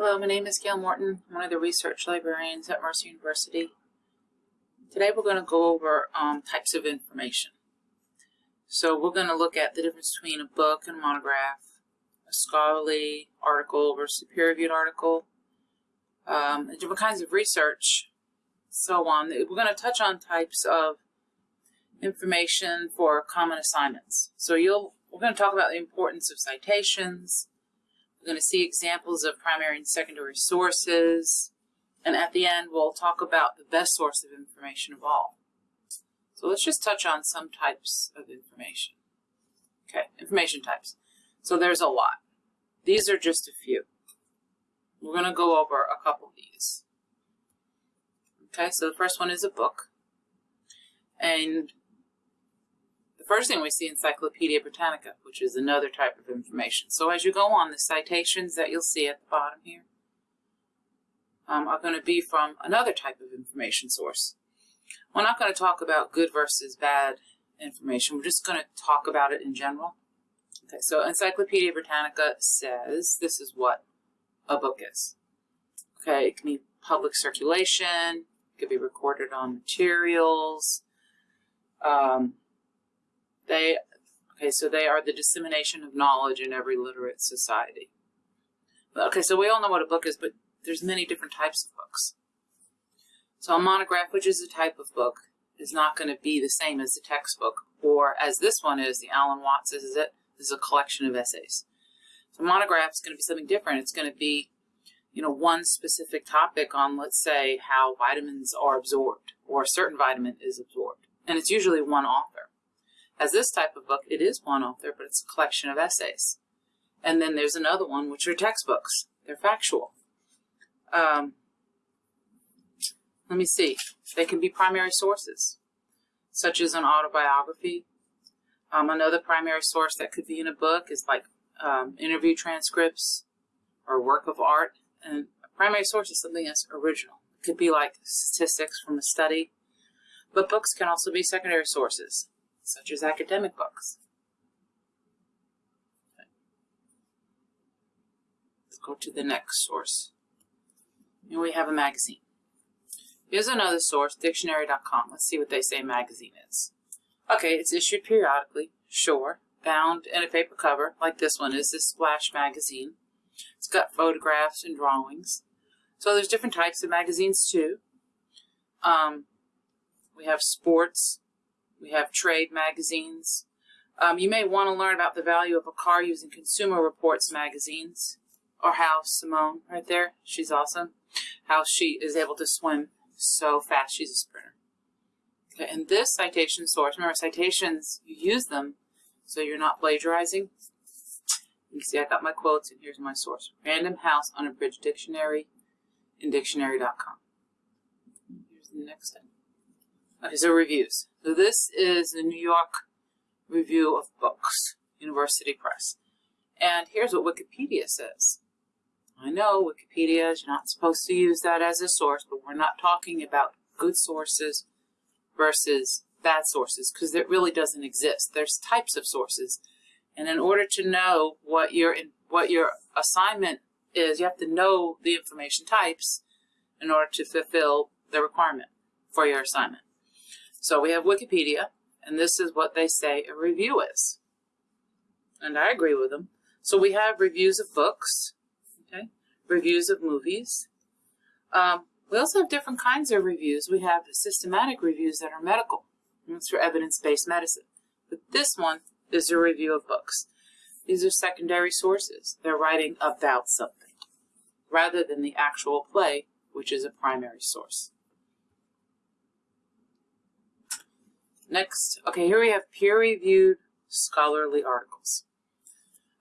Hello, my name is Gail Morton. I'm one of the research librarians at Mercer University. Today we're going to go over um, types of information. So we're going to look at the difference between a book and a monograph, a scholarly article versus a peer-reviewed article, um, different kinds of research, so on. We're going to touch on types of information for common assignments. So you'll we're going to talk about the importance of citations, we're going to see examples of primary and secondary sources. And at the end, we'll talk about the best source of information of all. So let's just touch on some types of information. Okay, information types. So there's a lot. These are just a few. We're going to go over a couple of these. Okay, so the first one is a book. And first thing we see Encyclopedia Britannica, which is another type of information. So as you go on, the citations that you'll see at the bottom here um, are going to be from another type of information source. We're not going to talk about good versus bad information. We're just going to talk about it in general. Okay, so Encyclopedia Britannica says this is what a book is. Okay, it can be public circulation, it could be recorded on materials, um, they, okay, so they are the dissemination of knowledge in every literate society. Okay, so we all know what a book is, but there's many different types of books. So a monograph, which is a type of book, is not going to be the same as a textbook, or as this one is, the Alan Watts is it, this is a collection of essays. So monograph is going to be something different. It's going to be, you know, one specific topic on, let's say, how vitamins are absorbed, or a certain vitamin is absorbed. And it's usually one author. As this type of book, it is one author, but it's a collection of essays. And then there's another one, which are textbooks. They're factual. Um, let me see. They can be primary sources, such as an autobiography. Um, another primary source that could be in a book is like um, interview transcripts or work of art. And a primary source is something that's original. It could be like statistics from a study. But books can also be secondary sources such as academic books. Let's go to the next source. Here we have a magazine. Here's another source, dictionary.com. Let's see what they say magazine is. Okay, it's issued periodically, sure, bound in a paper cover, like this one is, this Splash magazine. It's got photographs and drawings. So there's different types of magazines too. Um, we have sports, we have trade magazines. Um, you may want to learn about the value of a car using Consumer Reports magazines, or how Simone, right there, she's awesome, how she is able to swim so fast. She's a sprinter. Okay, and this citation source, remember citations, you use them so you're not plagiarizing. You can see I got my quotes, and here's my source. Random House Unabridged Dictionary in dictionary.com. Here's the next thing. Okay, so reviews. So this is the New York Review of Books, University Press. And here's what Wikipedia says. I know Wikipedia is not supposed to use that as a source, but we're not talking about good sources versus bad sources because it really doesn't exist. There's types of sources. And in order to know what your what your assignment is, you have to know the information types in order to fulfill the requirement for your assignment. So we have Wikipedia, and this is what they say a review is. And I agree with them. So we have reviews of books, okay, reviews of movies. Um, we also have different kinds of reviews. We have systematic reviews that are medical. That's for evidence-based medicine. But this one is a review of books. These are secondary sources. They're writing about something rather than the actual play, which is a primary source. Next, okay, here we have peer-reviewed scholarly articles.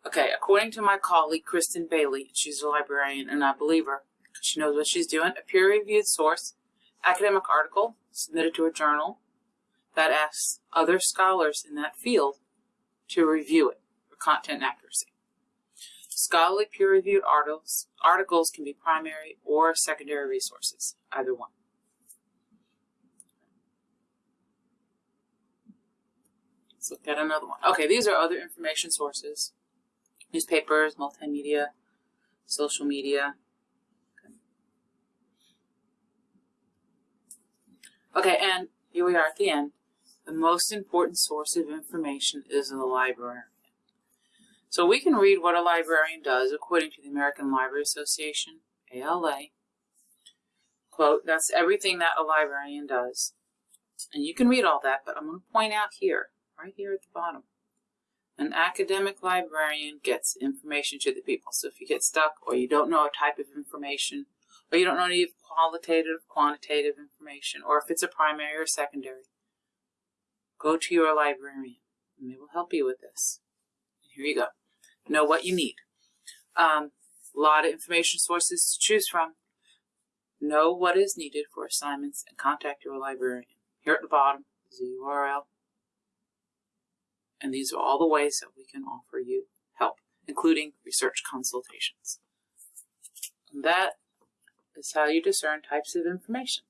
Okay, according to my colleague, Kristen Bailey, she's a librarian, and I believe her, she knows what she's doing, a peer-reviewed source, academic article submitted to a journal that asks other scholars in that field to review it for content accuracy. Scholarly peer-reviewed articles, articles can be primary or secondary resources, either one. Let's look at another one. Okay, these are other information sources. Newspapers, multimedia, social media. Okay, and here we are at the end. The most important source of information is the library. So we can read what a librarian does according to the American Library Association, ALA. Quote, that's everything that a librarian does. And you can read all that, but I'm going to point out here right here at the bottom. An academic librarian gets information to the people. So if you get stuck or you don't know a type of information, or you don't know any qualitative, quantitative information, or if it's a primary or secondary, go to your librarian and they will help you with this. Here you go. Know what you need. Um, a lot of information sources to choose from. Know what is needed for assignments and contact your librarian. Here at the bottom is the URL. And these are all the ways that we can offer you help, including research consultations. And that is how you discern types of information.